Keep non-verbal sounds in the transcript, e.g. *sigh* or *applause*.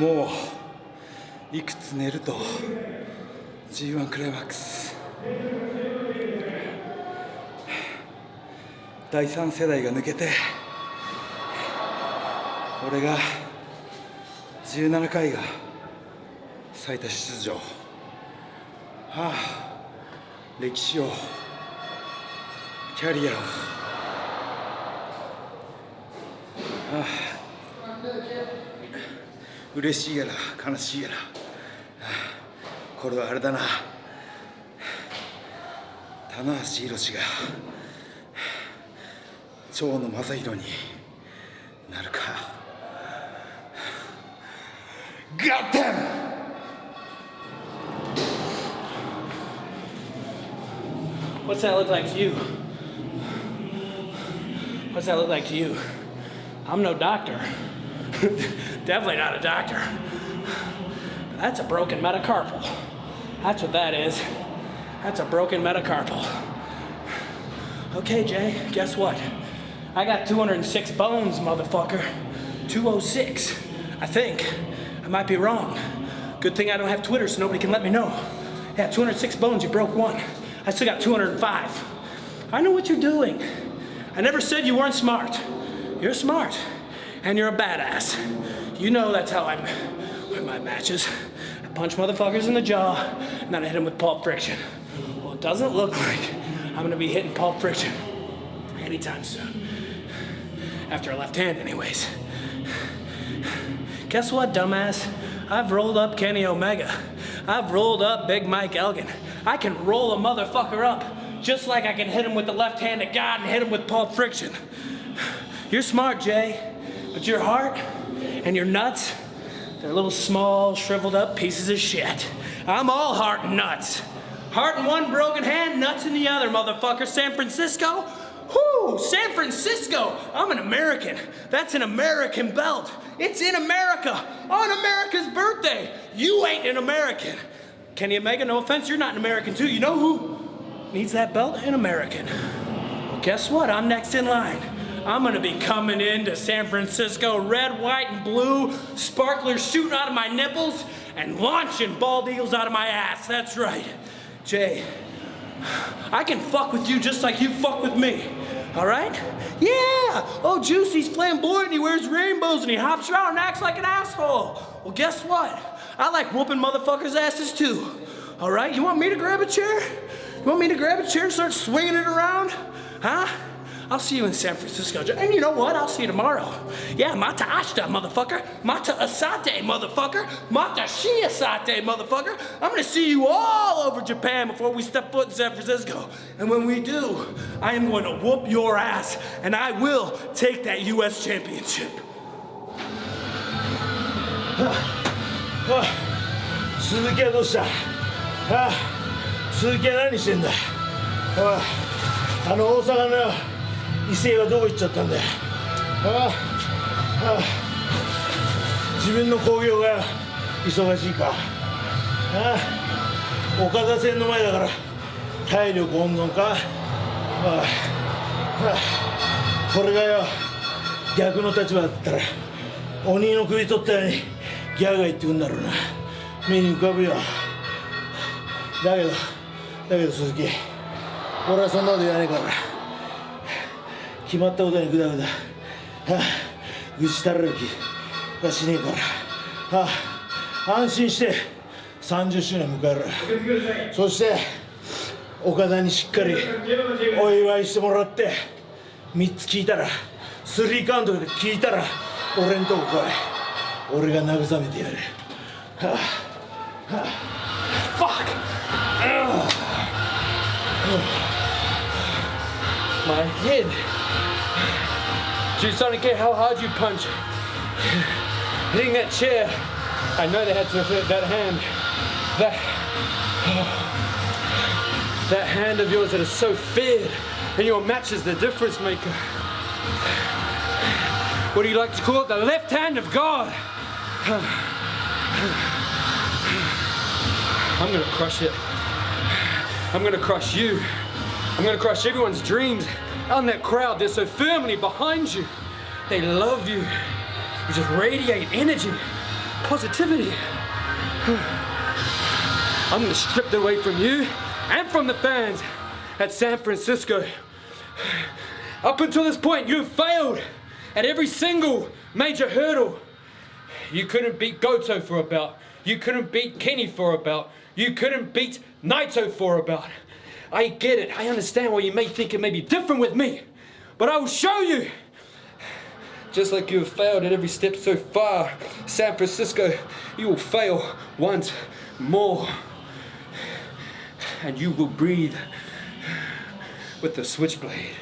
もういくつ寝ると G1 クライマックス。第3世代が抜けて俺が17回が最多出場。はあ歴史をキャリアを。ああ。嬉しいやら悲しいやら、これはあれだな棚橋宏が蝶野正宏になるか Got them! What's that look like to you? What's that look like to you? I'm no doctor. *laughs* Definitely not a doctor. That's a broken metacarpal. That's what that is. That's a broken metacarpal. Okay, Jay, guess what? I got 206 bones, motherfucker. 206. I think. I might be wrong. Good thing I don't have Twitter so nobody can let me know. Yeah, 206 bones, you broke one. I still got 205. I know what you're doing. I never said you weren't smart. You're smart, and you're a badass. You know that's how I'm with my matches. I punch motherfuckers in the jaw, and then I hit them with pulp friction. Well, it doesn't look like I'm gonna be hitting pulp friction anytime soon. After a left hand, anyways. Guess what, dumbass? I've rolled up Kenny Omega. I've rolled up Big Mike Elgin. I can roll a motherfucker up just like I can hit him with the left hand of God and hit him with pulp friction. You're smart, Jay, but your heart and your nuts, they're little small, shriveled up pieces of shit. I'm all heart and nuts. Heart in one broken hand, nuts in the other, motherfucker. San Francisco? Whoo, San Francisco. I'm an American. That's an American belt. It's in America on America's birthday. You ain't an American. Kenny Omega, no offense, you're not an American too. You know who needs that belt? An American. Well, guess what? I'm next in line. I'm gonna be coming into San Francisco, red, white, and blue, sparklers shooting out of my nipples, and launching bald eagles out of my ass. That's right. Jay, I can fuck with you just like you fuck with me. All right? Yeah! Oh, Juicy's flamboyant he wears rainbows and he hops around and acts like an asshole. Well, guess what? I like whooping motherfuckers' asses too. All right? You want me to grab a chair? You want me to grab a chair and start swinging it around? Huh? I'll see you in San Francisco. And you know what? I'll see you tomorrow. Yeah, mata ashta, motherfucker. Mata asate, motherfucker. Mata shiasate, motherfucker. I'm gonna see you all over Japan before we step foot in San Francisco. And when we do, I am going to whoop your ass, and I will take that U.S. championship. 鈴木はどうしたああ鈴木は何してんだおいあの大阪の 威勢はどこ行っちゃったんだよ。ああ自分の興行が忙しいか。ああ岡田戦の前だから体力温存か。ああこれがよ逆の立場だったら鬼の首取ったようにギャーが言ってくんだろうな。目に浮かぶよ。だけどだけど鈴木俺はそんなこと言わねえから決まったことにグダグダ、はあ、愚痴たられる気。がしねえから、はあ、安心して。30周年迎えるそして岡田にしっかりお祝いしてもらって。3つ聞いたらスリーカウントで聞いたら俺んとこ来い。俺が慰めてやる、はあはあ。Fuck! My head. Dude, I don't care how hard you punch. Hitting that chair. I know they had to hit that hand. That. Oh, that hand of yours that is so feared. And your match is the difference maker. What do you like to call it? The left hand of God. I'm gonna crush it. I'm gonna crush you. I'm gonna crush everyone's dreams. On that crowd, they're so firmly behind you. They love you. You just radiate energy. positivity. *sighs* I'm gonna strip that away from you and from the fans at San Francisco. Up until this point, you've failed at every single major hurdle. You couldn't beat Goto for a bout. You couldn't beat Kenny for a bout. You couldn't beat Naito for a bout. I get it. I understand why you may think it may be different with me. But I will show you. Just like you have failed at every step so far, San Francisco, you will fail once more. And you will breathe with the switchblade.